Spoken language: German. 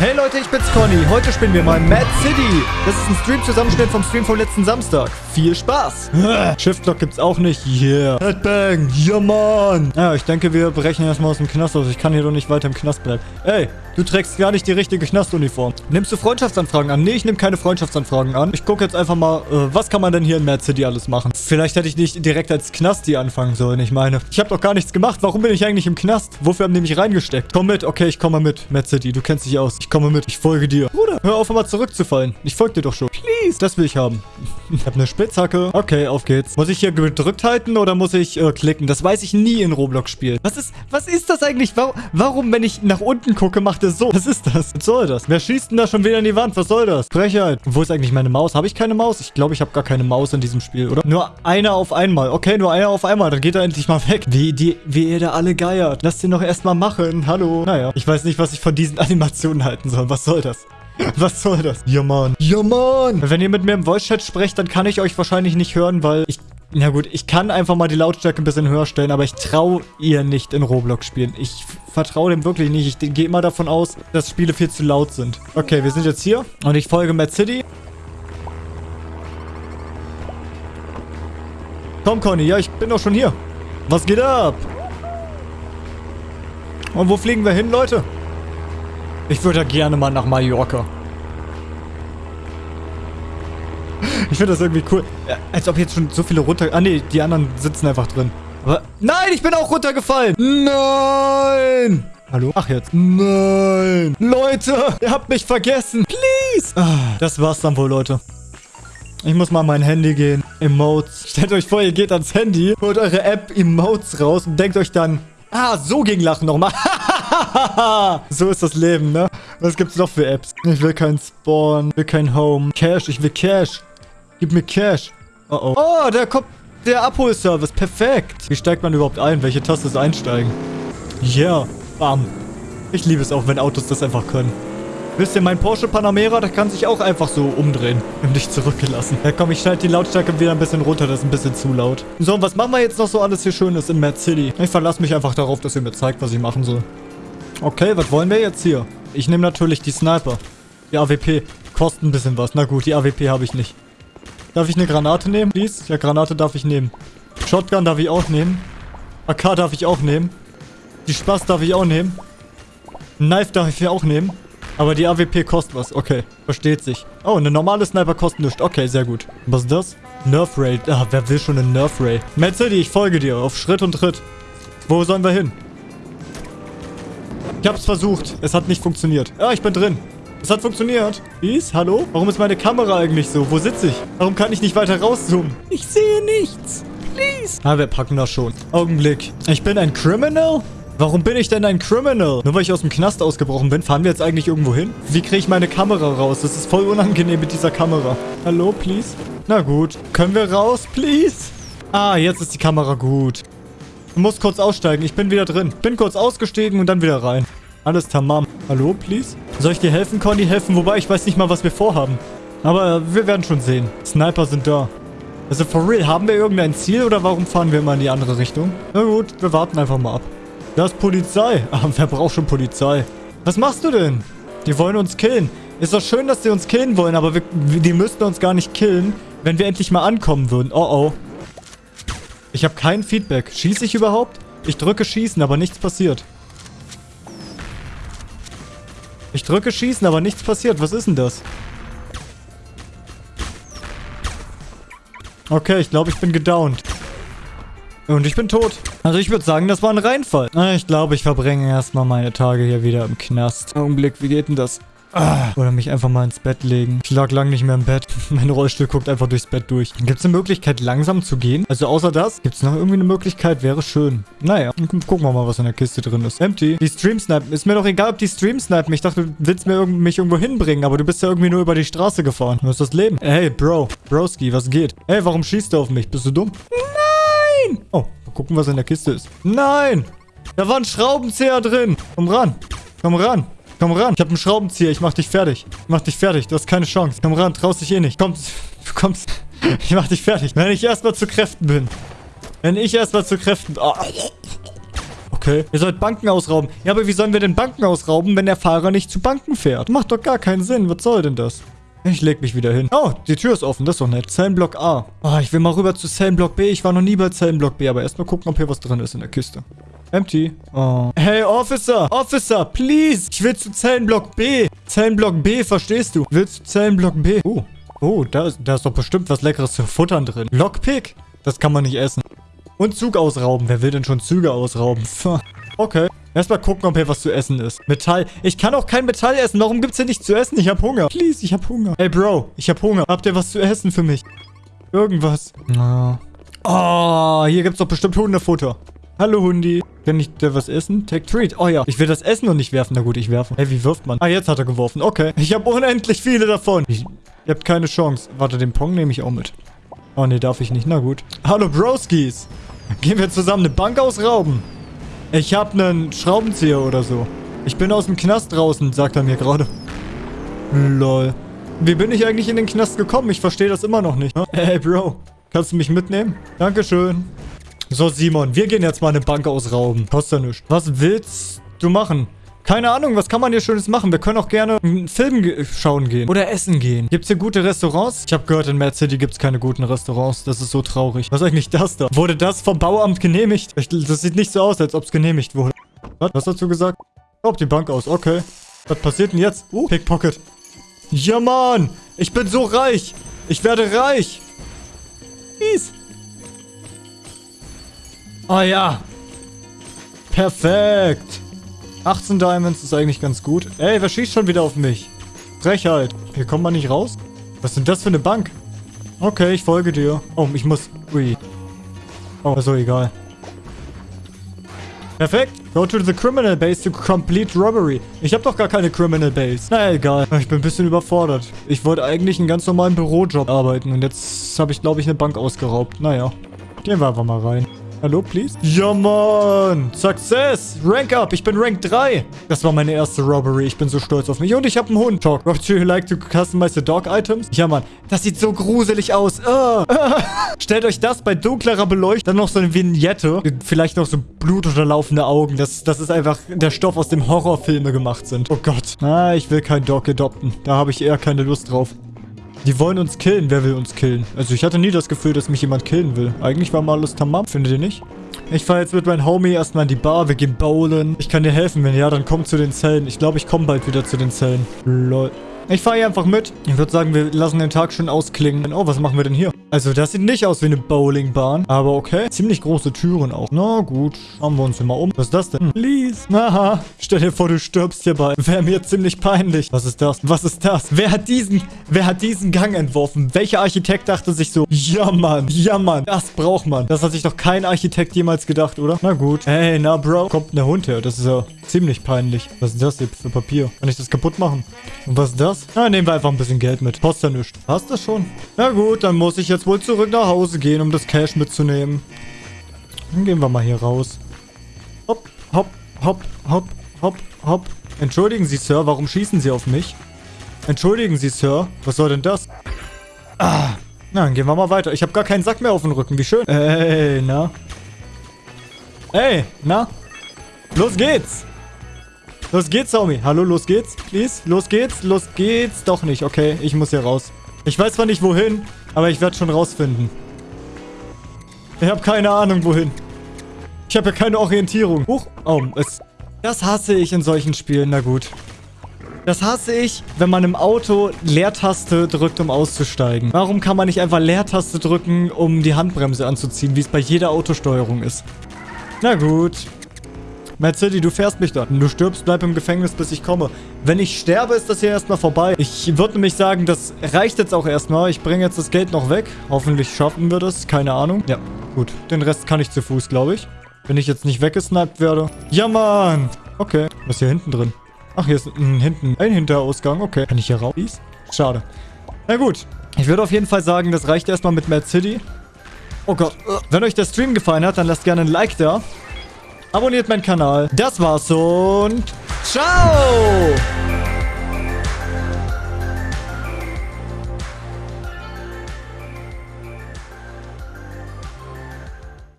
Hey Leute, ich bin's Conny. Heute spielen wir mal Mad City. Das ist ein Stream-Zusammenschnitt vom Stream vom letzten Samstag. Viel Spaß. Shift-Lock gibt's auch nicht. Yeah. Headbang. Ja, Mann. Ja, ich denke, wir brechen erstmal aus dem Knast aus. Ich kann hier doch nicht weiter im Knast bleiben. Ey, du trägst gar nicht die richtige Knastuniform. Nimmst du Freundschaftsanfragen an? Nee, ich nehme keine Freundschaftsanfragen an. Ich gucke jetzt einfach mal, äh, was kann man denn hier in Mad City alles machen? Vielleicht hätte ich nicht direkt als Knasti anfangen sollen. Ich meine, ich habe doch gar nichts gemacht. Warum bin ich eigentlich im Knast? Wofür haben die mich reingesteckt? Komm mit. Okay, ich komme mit. Mad City, du kennst dich aus. Ich komme mit. Ich folge dir. Bruder, hör auf, mal zurückzufallen. Ich folge dir doch schon. Please. Das will ich haben. Ich habe eine Spitzhacke. Okay, auf geht's. Muss ich hier gedrückt halten oder muss ich äh, klicken? Das weiß ich nie in Roblox-Spielen. Was ist, was ist das eigentlich? Warum, warum, wenn ich nach unten gucke, macht er so? Was ist das? Was soll das? Wer schießt denn da schon wieder in die Wand? Was soll das? Frechheit. Wo ist eigentlich meine Maus? Habe ich keine Maus? Ich glaube, ich habe gar keine Maus in diesem Spiel, oder? Nur einer auf einmal. Okay, nur einer auf einmal. Dann geht er endlich mal weg. Wie, die, wie ihr da alle geiert. Lasst ihn doch erstmal machen. Hallo. Naja, ich weiß nicht, was ich von diesen Animationen halten soll. Was soll das? Was soll das? Ja, Mann. Ja, Mann. Wenn ihr mit mir im Voice-Chat sprecht, dann kann ich euch wahrscheinlich nicht hören, weil ich... Na gut, ich kann einfach mal die Lautstärke ein bisschen höher stellen, aber ich traue ihr nicht in Roblox spielen. Ich vertraue dem wirklich nicht. Ich gehe immer davon aus, dass Spiele viel zu laut sind. Okay, wir sind jetzt hier und ich folge Mad City. Komm, Conny. Ja, ich bin doch schon hier. Was geht ab? Und wo fliegen wir hin, Leute? Ich würde gerne mal nach Mallorca. Ich finde das irgendwie cool. Als ob jetzt schon so viele runter... Ah, nee, die anderen sitzen einfach drin. Aber... Nein, ich bin auch runtergefallen. Nein! Hallo? Ach, jetzt. Nein! Leute, ihr habt mich vergessen. Please! Ah, das war's dann wohl, Leute. Ich muss mal an mein Handy gehen. Emotes. Stellt euch vor, ihr geht ans Handy, holt eure App Emotes raus und denkt euch dann... Ah, so ging Lachen nochmal. so ist das Leben, ne? Was gibt's noch für Apps? Ich will kein Spawn, ich will kein Home. Cash, ich will Cash. Gib mir Cash. Oh oh. Oh, da kommt der Abholservice. Perfekt. Wie steigt man überhaupt ein? Welche Taste ist einsteigen? Ja. Yeah. Bam. Ich liebe es auch, wenn Autos das einfach können. Wisst ihr, mein Porsche Panamera, der kann sich auch einfach so umdrehen. Und dich zurückgelassen. Ja komm, ich schalte die Lautstärke wieder ein bisschen runter. Das ist ein bisschen zu laut. So, und was machen wir jetzt noch so alles hier Schönes in Mad City? Ich verlasse mich einfach darauf, dass ihr mir zeigt, was ich machen soll. Okay, was wollen wir jetzt hier? Ich nehme natürlich die Sniper. Die AWP. Kostet ein bisschen was. Na gut, die AWP habe ich nicht. Darf ich eine Granate nehmen, please? Ja, Granate darf ich nehmen. Shotgun darf ich auch nehmen. AK darf ich auch nehmen. Die Spaß darf ich auch nehmen. Knife darf ich auch nehmen. Aber die AWP kostet was. Okay, versteht sich. Oh, eine normale Sniper kostet nichts. Okay, sehr gut. Was ist das? Nerf Ray. Ah, wer will schon einen Nerf Ray? City, ich folge dir. Auf Schritt und Tritt. Wo sollen wir hin? Ich hab's versucht. Es hat nicht funktioniert. Ja, ich bin drin. Es hat funktioniert. Peace, hallo? Warum ist meine Kamera eigentlich so? Wo sitze ich? Warum kann ich nicht weiter rauszoomen? Ich sehe nichts. Please. Ah, wir packen das schon. Augenblick. Ich bin ein Criminal? Warum bin ich denn ein Criminal? Nur weil ich aus dem Knast ausgebrochen bin, fahren wir jetzt eigentlich irgendwo hin? Wie kriege ich meine Kamera raus? Das ist voll unangenehm mit dieser Kamera. Hallo, please? Na gut. Können wir raus, please? Ah, jetzt ist die Kamera gut. Du musst kurz aussteigen. Ich bin wieder drin. Bin kurz ausgestiegen und dann wieder rein. Alles tamam. Hallo, please? Soll ich dir helfen, Conny? Helfen? Wobei, ich weiß nicht mal, was wir vorhaben. Aber wir werden schon sehen. Sniper sind da. Also, for real, haben wir irgendein Ziel oder warum fahren wir immer in die andere Richtung? Na gut, wir warten einfach mal ab. Da ist Polizei. Ah, wer braucht schon Polizei? Was machst du denn? Die wollen uns killen. Ist doch schön, dass sie uns killen wollen, aber wir, die müssten uns gar nicht killen, wenn wir endlich mal ankommen würden. Oh, oh. Ich habe kein Feedback. Schieße ich überhaupt? Ich drücke Schießen, aber nichts passiert. Ich drücke Schießen, aber nichts passiert. Was ist denn das? Okay, ich glaube, ich bin gedownt. Und ich bin tot. Also ich würde sagen, das war ein Reinfall. Ich glaube, ich verbringe erstmal meine Tage hier wieder im Knast. Augenblick, wie geht denn das? Ah, oder mich einfach mal ins Bett legen. Ich lag lang nicht mehr im Bett. Mein Rollstuhl guckt einfach durchs Bett durch. Gibt es eine Möglichkeit, langsam zu gehen? Also außer das, gibt es noch irgendwie eine Möglichkeit? Wäre schön. Naja, gucken wir mal, was in der Kiste drin ist. Empty. Die Stream snipen. Ist mir doch egal, ob die Stream snipen. Ich dachte, du willst mir irg mich irgendwo hinbringen, aber du bist ja irgendwie nur über die Straße gefahren. Was ist das Leben? Hey, Bro. Broski, was geht? Hey, warum schießt du auf mich? Bist du dumm? Nein! Oh, mal gucken, was in der Kiste ist. Nein! Da war ein Schraubenzieher drin. Komm ran. Komm ran. Komm ran. Ich habe einen Schraubenzieher. Ich mach dich fertig. Ich mach dich fertig. Du hast keine Chance. Komm ran. Traust dich eh nicht. Komm. Du kommst. Ich mach dich fertig. Wenn ich erstmal zu Kräften bin. Wenn ich erstmal zu Kräften... Oh. Okay. Ihr sollt Banken ausrauben. Ja, aber wie sollen wir denn Banken ausrauben, wenn der Fahrer nicht zu Banken fährt? Macht doch gar keinen Sinn. Was soll denn das? Ich leg mich wieder hin. Oh, die Tür ist offen. Das ist doch nett. Zellenblock A. Oh, ich will mal rüber zu Zellenblock B. Ich war noch nie bei Zellenblock B, aber erstmal gucken, ob hier was drin ist in der Kiste. Empty. Oh. Hey, Officer! Officer, please! Ich will zu Zellenblock B. Zellenblock B, verstehst du? Willst du Zellenblock B? Oh. Oh, da ist, da ist doch bestimmt was Leckeres zu futtern drin. Lockpick? Das kann man nicht essen. Und Zug ausrauben. Wer will denn schon Züge ausrauben? Okay. Erstmal gucken, ob hier was zu essen ist. Metall. Ich kann auch kein Metall essen. Warum gibt's hier nichts zu essen? Ich hab Hunger. Please, ich hab Hunger. Hey, Bro. Ich hab Hunger. Habt ihr was zu essen für mich? Irgendwas. Oh, hier gibt's doch bestimmt Hundefutter. Hallo, Hundi. Kann ich dir was essen? Take Treat. Oh ja. Ich will das essen und nicht werfen. Na gut, ich werfe. Hey, wie wirft man? Ah, jetzt hat er geworfen. Okay. Ich habe unendlich viele davon. Ich, ihr habt keine Chance. Warte, den Pong nehme ich auch mit. Oh, nee, darf ich nicht. Na gut. Hallo, Broskis. Gehen wir zusammen eine Bank ausrauben? Ich habe einen Schraubenzieher oder so. Ich bin aus dem Knast draußen, sagt er mir gerade. Lol. Wie bin ich eigentlich in den Knast gekommen? Ich verstehe das immer noch nicht. Hey, Bro. Kannst du mich mitnehmen? Dankeschön. So, Simon, wir gehen jetzt mal eine Bank ausrauben. Kostet ja nichts. Was willst du machen? Keine Ahnung, was kann man hier Schönes machen? Wir können auch gerne einen Film schauen gehen. Oder essen gehen. Gibt es hier gute Restaurants? Ich habe gehört, in Mad City gibt es keine guten Restaurants. Das ist so traurig. Was ist eigentlich das da? Wurde das vom Bauamt genehmigt? Das sieht nicht so aus, als ob es genehmigt wurde. Was? Was hast du gesagt? Raub die Bank aus. Okay. Was passiert denn jetzt? Uh, Pickpocket. Ja, Mann. Ich bin so reich. Ich werde reich. Oh ja. Perfekt. 18 Diamonds ist eigentlich ganz gut. Ey, wer schießt schon wieder auf mich? Frechheit. Hier kommt man nicht raus? Was ist denn das für eine Bank? Okay, ich folge dir. Oh, ich muss... Ui. Oh, so egal. Perfekt. Go to the criminal base to complete robbery. Ich habe doch gar keine criminal base. Na egal. Ich bin ein bisschen überfordert. Ich wollte eigentlich einen ganz normalen Bürojob arbeiten. Und jetzt habe ich, glaube ich, eine Bank ausgeraubt. Naja. Gehen wir einfach mal rein. Hallo, please? Ja, Mann. Success. Rank up. Ich bin Rank 3. Das war meine erste Robbery. Ich bin so stolz auf mich. Und ich habe einen Hund. Talk. Would you like to customize the dog items? Ja, Mann. Das sieht so gruselig aus. Oh. Stellt euch das bei dunklerer Beleuchtung. Dann noch so eine Vignette. Vielleicht noch so blutunterlaufende Augen. Das, das ist einfach der Stoff, aus dem Horrorfilme gemacht sind. Oh Gott. Ah, ich will keinen Dog adopten. Da habe ich eher keine Lust drauf. Die wollen uns killen. Wer will uns killen? Also ich hatte nie das Gefühl, dass mich jemand killen will. Eigentlich war mal alles tamam, findet ihr nicht? Ich fahre jetzt mit meinem Homie erstmal in die Bar. Wir gehen bowlen. Ich kann dir helfen, wenn ja, dann komm zu den Zellen. Ich glaube, ich komme bald wieder zu den Zellen. Lol. Ich fahre hier einfach mit. Ich würde sagen, wir lassen den Tag schon ausklingen. Oh, was machen wir denn hier? Also, das sieht nicht aus wie eine Bowlingbahn. Aber okay. Ziemlich große Türen auch. Na gut. Schauen wir uns hier mal um. Was ist das denn? Please. Aha. Stell dir vor, du stirbst hierbei. Wäre mir ziemlich peinlich. Was ist das? Was ist das? Wer hat diesen, wer hat diesen Gang entworfen? Welcher Architekt dachte sich so, ja Mann, ja Mann, das braucht man. Das hat sich doch kein Architekt jemals gedacht, oder? Na gut. Hey, na Bro. Kommt eine Hund her. Das ist ja ziemlich peinlich. Was ist das hier für Papier? Kann ich das kaputt machen? Und was ist das? Na, nehmen wir einfach ein bisschen Geld mit. Kostet ja nichts. Passt das schon? Na gut, dann muss ich jetzt wohl zurück nach Hause gehen, um das Cash mitzunehmen. Dann gehen wir mal hier raus. Hopp, hopp, hopp, hopp, hopp, hopp. Entschuldigen Sie, Sir, warum schießen Sie auf mich? Entschuldigen Sie, Sir. Was soll denn das? Ah, na, dann gehen wir mal weiter. Ich habe gar keinen Sack mehr auf dem Rücken. Wie schön. Ey, na? Ey, na? Los geht's! Los geht's, Homie. Hallo, los geht's, please. Los geht's, los geht's. Doch nicht, okay. Ich muss hier raus. Ich weiß zwar nicht, wohin, aber ich werde schon rausfinden. Ich habe keine Ahnung, wohin. Ich habe ja keine Orientierung. Huch. Oh, es... Das hasse ich in solchen Spielen. Na gut. Das hasse ich, wenn man im Auto Leertaste drückt, um auszusteigen. Warum kann man nicht einfach Leertaste drücken, um die Handbremse anzuziehen, wie es bei jeder Autosteuerung ist? Na gut. Mad City, du fährst mich dann. Du stirbst, bleib im Gefängnis, bis ich komme. Wenn ich sterbe, ist das hier erstmal vorbei. Ich würde nämlich sagen, das reicht jetzt auch erstmal. Ich bringe jetzt das Geld noch weg. Hoffentlich schaffen wir das. Keine Ahnung. Ja, gut. Den Rest kann ich zu Fuß, glaube ich. Wenn ich jetzt nicht weggesniped werde. Ja, Mann. Okay. Was ist hier hinten drin? Ach, hier ist ein, hinten ein Hinterausgang. Okay. Kann ich hier raus? Schade. Na gut. Ich würde auf jeden Fall sagen, das reicht erstmal mit Mad City. Oh Gott. Wenn euch der Stream gefallen hat, dann lasst gerne ein Like da. Abonniert meinen Kanal. Das war's und ciao!